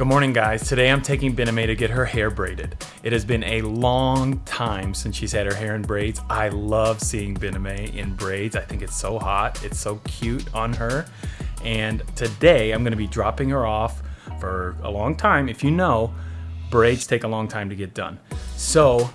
Good morning, guys. Today I'm taking Bename to get her hair braided. It has been a long time since she's had her hair in braids. I love seeing Bename in braids. I think it's so hot. It's so cute on her. And today I'm gonna be dropping her off for a long time. If you know, braids take a long time to get done. So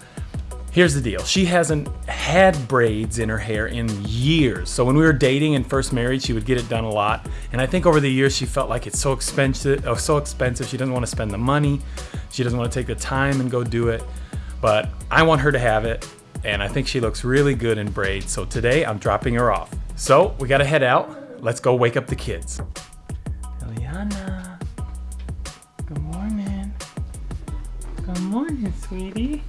Here's the deal. She hasn't had braids in her hair in years. So when we were dating and first married, she would get it done a lot. And I think over the years, she felt like it's so expensive, oh, so expensive. She doesn't want to spend the money. She doesn't want to take the time and go do it. But I want her to have it. And I think she looks really good in braids. So today I'm dropping her off. So we got to head out. Let's go wake up the kids. Eliana. Good morning. Good morning, sweetie.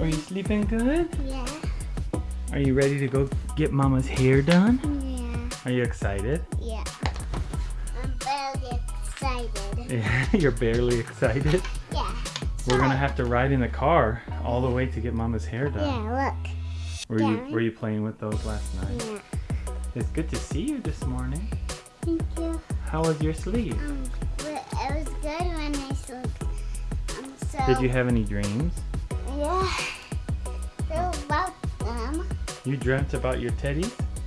Are you sleeping good? Yeah. Are you ready to go get mama's hair done? Yeah. Are you excited? Yeah. I'm barely excited. You're barely excited? Yeah. We're gonna have to ride in the car all the way to get mama's hair done. Yeah, look. Were you were you playing with those last night? Yeah. It's good to see you this morning. Thank you. How was your sleep? Um, it was good when I slept. Um, so. Did you have any dreams? Yeah. So about them. You dreamt about your teddy?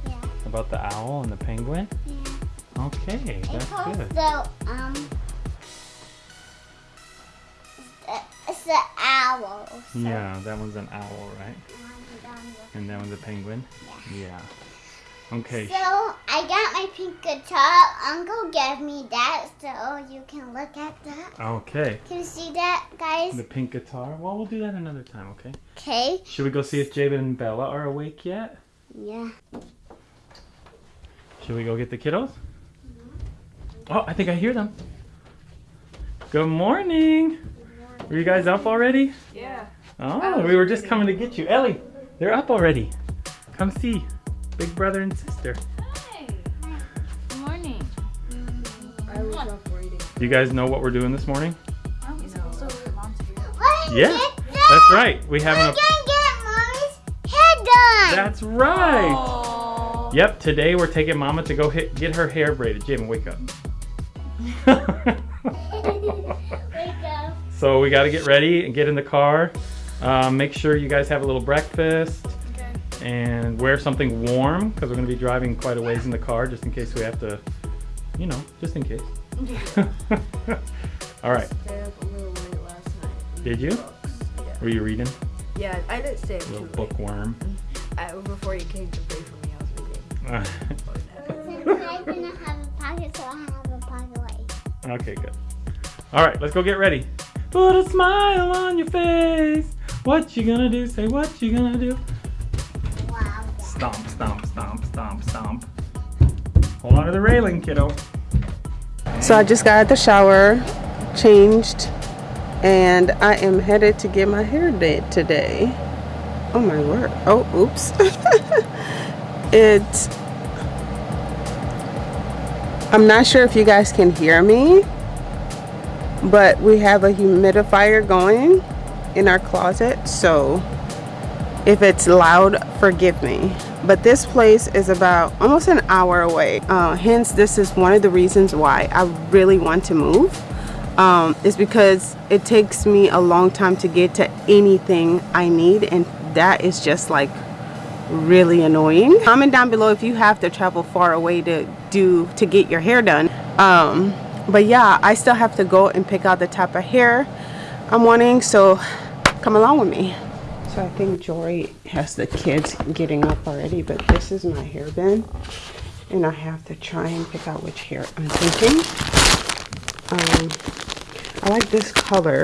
Yeah. About the owl and the penguin? Yeah. Okay, It's that's good. also um. It's the, it's the owl. So Yeah, that one's an owl, right? And that one's a penguin? Yeah. Yeah. Okay. So I got my pink guitar. Uncle gave me that, so you can look at that. Okay. Can you see that, guys? The pink guitar. Well, we'll do that another time, okay? Okay. Should we go see if Jabin and Bella are awake yet? Yeah. Should we go get the kiddos? Oh, I think I hear them. Good morning. Were you guys up already? Yeah. Oh, we were just coming to get you. Ellie, they're up already. Come see. Big brother and sister. Hi. Good morning. I was up reading. Do you guys know what we're doing this morning? Aren't we supposed to look at? Let me Yeah, get That's right. We We're having gonna get mommy's hair done. That's right. Oh. Yep. Today we're taking Mama to go hit, get her hair braided. Jabin, wake up. Wake up. So we got to get ready and get in the car. Um, make sure you guys have a little breakfast Okay. And wear something warm because we're going to be driving quite a ways in the car just in case we have to, you know, just in case. All right. Stayed up a little late last night. Did you? Yeah. Were you reading? Yeah, I didn't stay up A too little late. bookworm. Mm-hmm. I, before you came to pray for me, I was reading. I didn't have a pocket, so I have a pocket light. okay, good. All right, let's go get ready. Put a smile on your face. What you gonna do? Say what you gonna do. Hold on to the railing, kiddo. So I just got out the shower, changed, and I am headed to get my hair did today. Oh my word. Oh, oops. it's I'm not sure if you guys can hear me, but we have a humidifier going in our closet, so if it's loud, forgive me. But this place is about almost an hour away. Uh, hence, this is one of the reasons why I really want to move. Um, is because it takes me a long time to get to anything I need, and that is just like really annoying. Comment down below if you have to travel far away to do to get your hair done. Um, but yeah, I still have to go and pick out the type of hair I'm wanting. So come along with me. So I think Jory has the kids getting up already, but this is my hair bin. And I have to try and pick out which hair I'm thinking. Um, I like this color,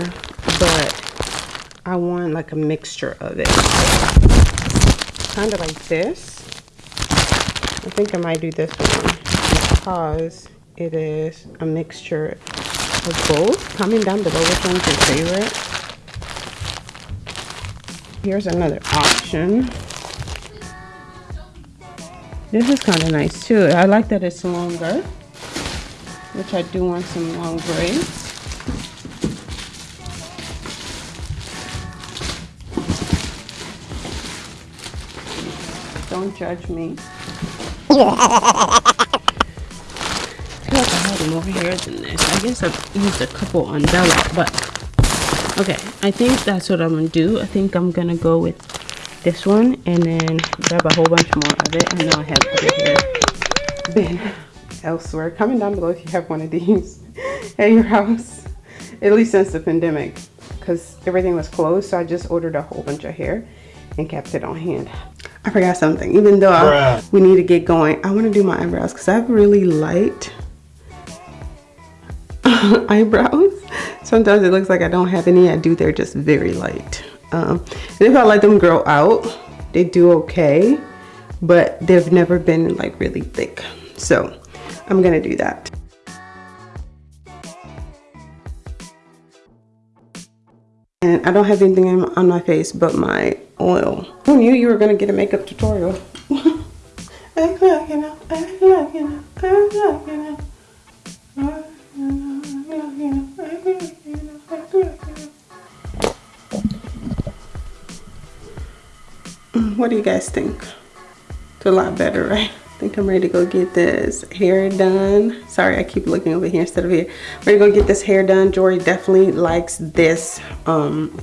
but I want like a mixture of it. Kind of like this. I think I might do this one because it is a mixture of both. Comment down below which one's your favorite. Here's another option. This is kind of nice too. I like that it's longer, which I do want some long braids. Don't judge me. I feel like I had more hair than this. I guess I've used a couple on Bella, but okay. I think that's what I'm gonna do. I think I'm gonna go with this one and then grab a whole bunch more of it. I know I have other hair bin elsewhere. Comment down below if you have one of these at your house, at least since the pandemic, because everything was closed. So I just ordered a whole bunch of hair and kept it on hand. I forgot something. Even though I, we need to get going, I want to do my eyebrows because I have really light eyebrows. Sometimes it looks like I don't have any. I do. They're just very light. Um, and if I let them grow out, they do okay, but they've never been like really thick. So I'm gonna do that. And I don't have anything on my face but my oil. Who knew you were gonna get a makeup tutorial? know, act like you know, act like you know. What do you guys think? It's a lot better, right? I think I'm ready to go get this hair done. Sorry, I keep looking over here instead of here. Ready to go get this hair done. Jory definitely likes this um,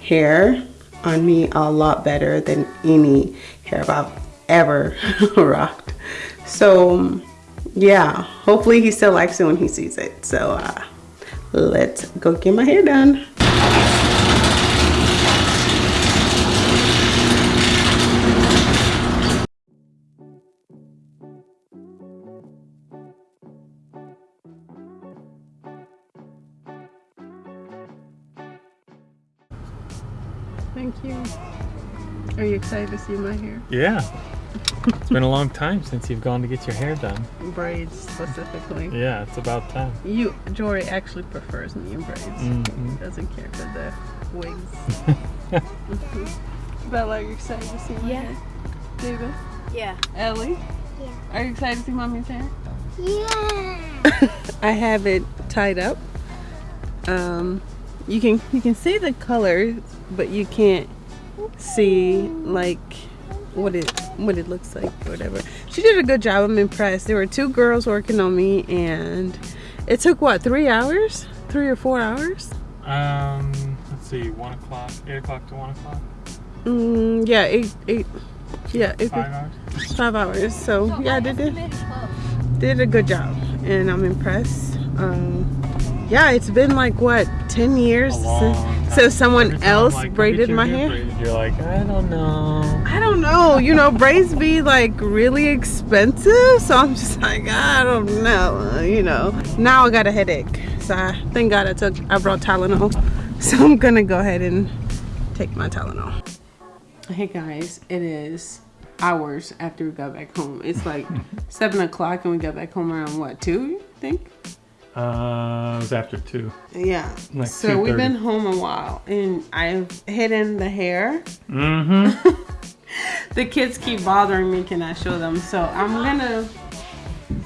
hair on me a lot better than any hair I've ever rocked. So yeah, hopefully he still likes it when he sees it. So uh, let's go get my hair done. Thank you. Are you excited to see my hair? Yeah. It's been a long time since you've gone to get your hair done. Braids specifically. Yeah, it's about time. You, Jory actually prefers me in braids. Mm -hmm. Doesn't care for the wigs. Bella, are you excited to see my yeah. hair? David? Yeah. Ellie? Yeah. Are you excited to see mommy's hair? Yeah. I have it tied up. Um, you can you can see the color, but you can't see like what it what it looks like whatever. She did a good job. I'm impressed. There were two girls working on me, and it took what three hours, three or four hours. Um, let's see, one o'clock, eight o'clock to one o'clock. Mm, yeah, eight eight. Yeah, eight, Five hours. Five hours. So yeah, I did it. Did a good job, and I'm impressed. Um, yeah, it's been like what, 10 years since, so someone else like, braided my hair? Braided, you're like, I don't know. I don't know. You know, braids be like really expensive, so I'm just like, I don't know. You know, now I got a headache, so I, thank God I took, I brought Tylenol, so I'm gonna go ahead and take my Tylenol. Hey guys, it is hours after we got back home. It's like seven o'clock, and we got back home around what two? You think? Uh, it was after two. Yeah. Like so we've been home a while, and I've hidden the hair. Mm-hmm. The kids keep bothering me. Can I show them? So I'm gonna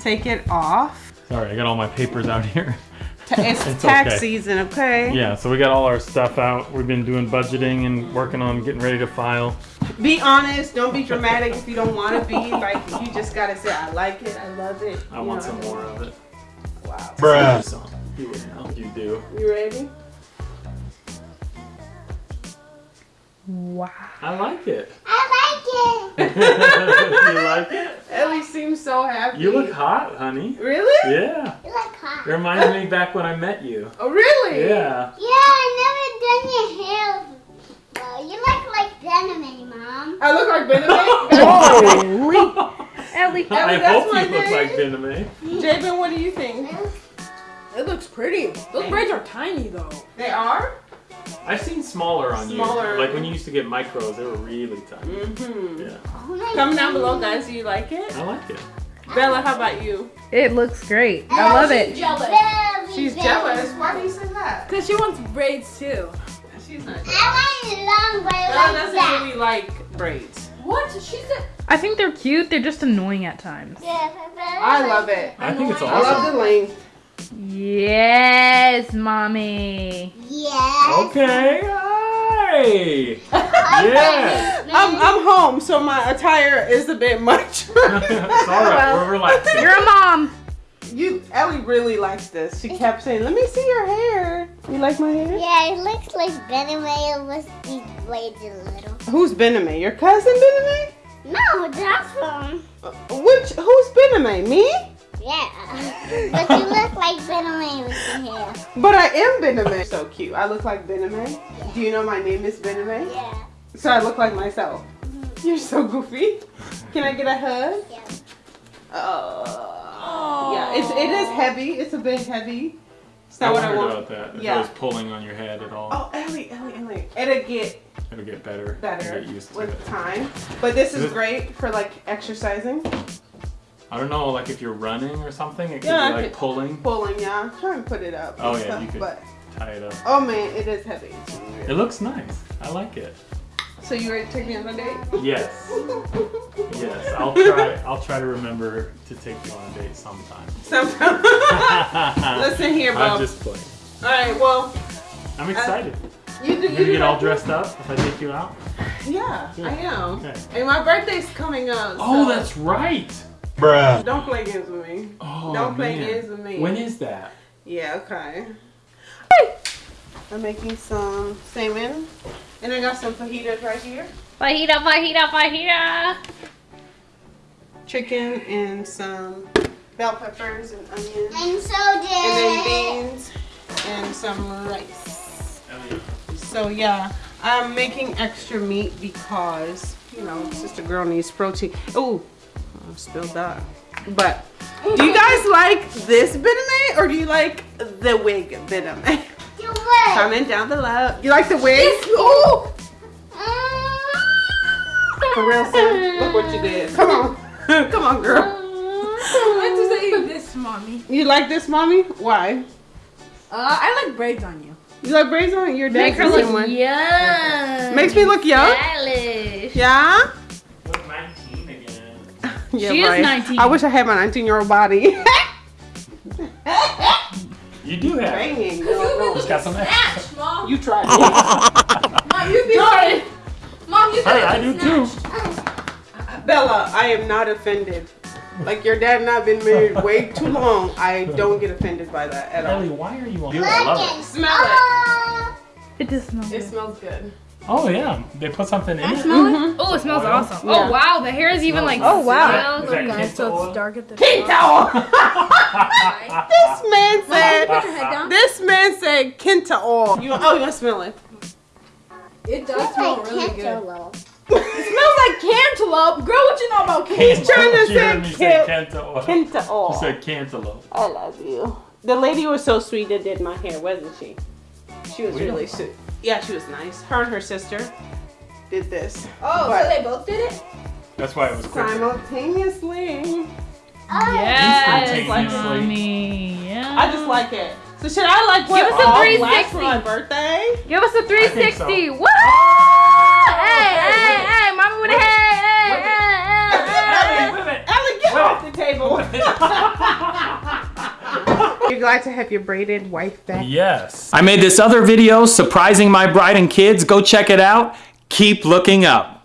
take it off. Sorry, I got all my papers out here. It's, It's tax okay. season, okay? Yeah, so we got all our stuff out. We've been doing budgeting and working on getting ready to file. Be honest. Don't be dramatic if you don't want to be. Like you just gotta say, I like it. I love it. I want know. some more of it. Wow. Bruh. You would know. You do. You ready? Wow. I like it. I like it. you like it? Ellie seems so happy. You look hot, honey. Really? Yeah. You look hot. It reminds me back when I met you. Oh, really? Yeah. Yeah, I never done your hair. Well, you look like Benjamin, Mom. I look like Benedict. Holy. Ellie. I that's hope my you look name. like Bename. Jabin, what do you think? It looks pretty. Those braids are tiny though. They are? I've seen smaller on Smaller. you. Like when you used to get micros, they were really tiny. Mm-hmm. Yeah. Oh Comment down below, guys. Do you like it? I like it. Bella, how about you? It looks great. I love it. jealous. Very, She's very jealous. Why do you say that? Cause she wants braids too. She's not jealous. I want long braids Bella like doesn't that. really like braids. What? She said. I think they're cute. They're just annoying at times. Yeah, I love it. I think it's awesome. I love the length. Yes, mommy. Yes. Okay. Hi. yes. I'm, I'm home, so my attire is a bit much. it's all right. We're relaxing. You're a mom. You, Ellie really likes this. She kept saying, "Let me see your hair." You like my hair? Yeah, it looks like Bename was these braids a little. Who's Bename? Your cousin Bename? No, that's from. Uh, Which? Who's Bename? Me? Yeah. but you look like Bename with your hair. But I am Bename. So cute. I look like Bename. Do you know my name is Bename? Yeah. So I look like myself. You're so goofy. Can I get a hug? Yeah. Oh. Yeah, it's it is heavy. It's a bit heavy. It's not what I want. about that. If Yeah. it was pulling on your head at all, Oh, Ellie, Ellie, Ellie. It'll get it'll get better. better Get used to with it. time. But this is Is great for like exercising. I don't know, like if you're running or something, it could Yeah, be like could- pulling. Pulling, yeah. Try and put it up. Oh, yeah, stuff, you could- But Tie it up. oh man, it is heavy. It looks nice. I like it. So you ready to take me on a date? Yes. Yes. I'll try. I'll try to remember to take you on a date sometime. Sometime. Listen here, I'm just playing. All right. Well, I'm uh, excited. you do. You're You gonna do get all dressed up if I take you out. Yeah, Good. I am. Okay. And my birthday's coming up. Oh, so that's right. Bruh. Don't play games with me. Oh, Don't play man. games with me. When is that? Yeah, okay. I'm making some salmon. And I got some fajitas right here. Fajita, fajita, fajita. Chicken and some bell peppers and onions. And so did. And then beans and some rice. So yeah, I'm making extra meat because, you know, sister girl needs protein. Oh, I spilled that. But do you guys like this Bename or do you like the wig Bename? You would. Comment down below. You like the wig? Ooh. For real, son. Look what you did. Come on. Come on, girl. I meant to say this, mommy. You like this, mommy? Why? Uh, I like braids on you. You like braids on? Your Make dad's her look one. young. Makes me look young? Stylish. Yeah? Look 19 again. yeah She is 19. I wish I had my 19 year old body. You do have. it. Banging. girl. Just got some extra. Snatch, mom. You tried. Mom, you be. Mom, you Hey, I do too. Bella, I am not offended. Like your dad and I have been married way too long. I don't get offended by that at all. Ellie, why are you on? I love Look it. Smell it. Oh. It does smell It smells good. Oh yeah, they put something in it. I smell it. Mm-hmm. Oh, it smells Oil? awesome. Oh, yeah. Oh wow, the hair is even like. Oh wow. Is that Nice, so it's dark at the Kento! top. this man said. Put your head down. This man said Kenta oil. You, oh, you to smell it? It does It's smell like really good. cantaloupe. It smells like cantaloupe. Girl, what you know about He's cantaloupe? trying to You say heard me say Kent- Kenta oil. Kenta oil. You said cantaloupe. I love you. The lady was so sweet that did my hair, wasn't she? She was We really sweet. Yeah, she was nice. Her and her sister did this Oh, But- so they both did it? That's why it was quicker. simultaneously. Oh, Yes, Instantaneously. mommy. Yeah. I just like it. So should I like what Give us a 360. for my birthday? Give us a I think so. 360. What? Hey, hey, hey, Ellie, get Wait. off the table. You're glad to have your braided wife back. Yes. I made this other video surprising my bride and kids. Go check it out. Keep looking up.